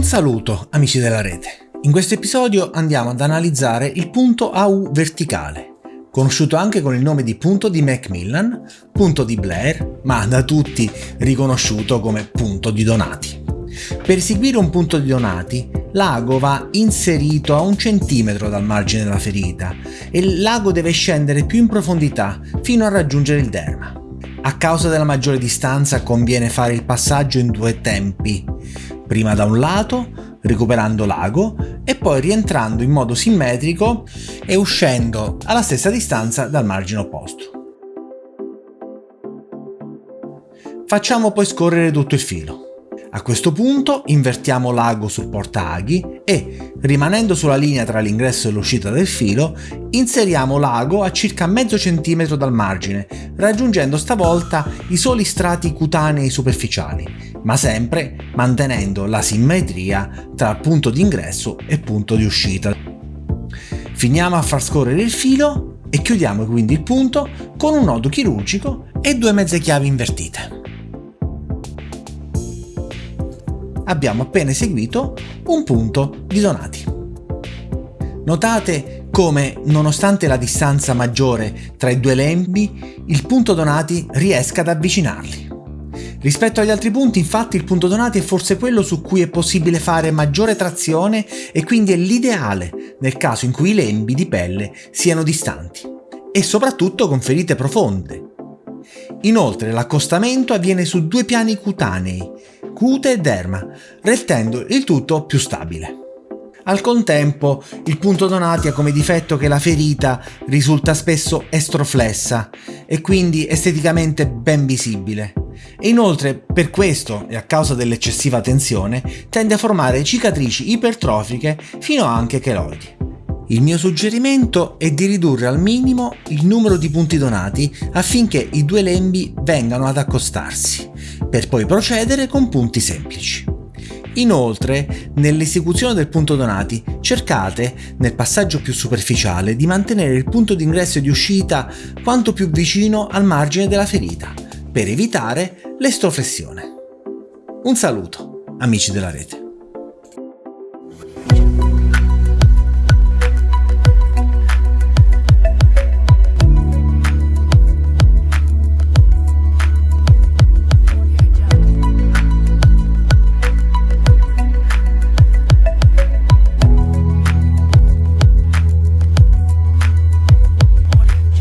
Un saluto amici della rete. In questo episodio andiamo ad analizzare il punto AU verticale, conosciuto anche con il nome di punto di Macmillan, punto di Blair, ma da tutti riconosciuto come punto di Donati. Per eseguire un punto di Donati, l'ago va inserito a un centimetro dal margine della ferita e l'ago deve scendere più in profondità fino a raggiungere il derma. A causa della maggiore distanza conviene fare il passaggio in due tempi, prima da un lato, recuperando l'ago, e poi rientrando in modo simmetrico e uscendo alla stessa distanza dal margine opposto. Facciamo poi scorrere tutto il filo. A questo punto invertiamo l'ago sul portaaghi e, rimanendo sulla linea tra l'ingresso e l'uscita del filo, inseriamo l'ago a circa mezzo centimetro dal margine, raggiungendo stavolta i soli strati cutanei superficiali, ma sempre mantenendo la simmetria tra punto di ingresso e punto di uscita. Finiamo a far scorrere il filo e chiudiamo quindi il punto con un nodo chirurgico e due mezze chiavi invertite. abbiamo appena eseguito un punto di Donati. Notate come, nonostante la distanza maggiore tra i due lembi, il punto Donati riesca ad avvicinarli. Rispetto agli altri punti, infatti, il punto Donati è forse quello su cui è possibile fare maggiore trazione e quindi è l'ideale nel caso in cui i lembi di pelle siano distanti e soprattutto con ferite profonde. Inoltre l'accostamento avviene su due piani cutanei cute e derma, rendendo il tutto più stabile. Al contempo, il punto Donati ha come difetto che la ferita risulta spesso estroflessa e quindi esteticamente ben visibile. E inoltre, per questo e a causa dell'eccessiva tensione, tende a formare cicatrici ipertrofiche fino anche cheloidi. Il mio suggerimento è di ridurre al minimo il numero di punti donati affinché i due lembi vengano ad accostarsi, per poi procedere con punti semplici. Inoltre, nell'esecuzione del punto donati, cercate, nel passaggio più superficiale, di mantenere il punto di ingresso e di uscita quanto più vicino al margine della ferita, per evitare l'estroflessione. Un saluto, amici della rete.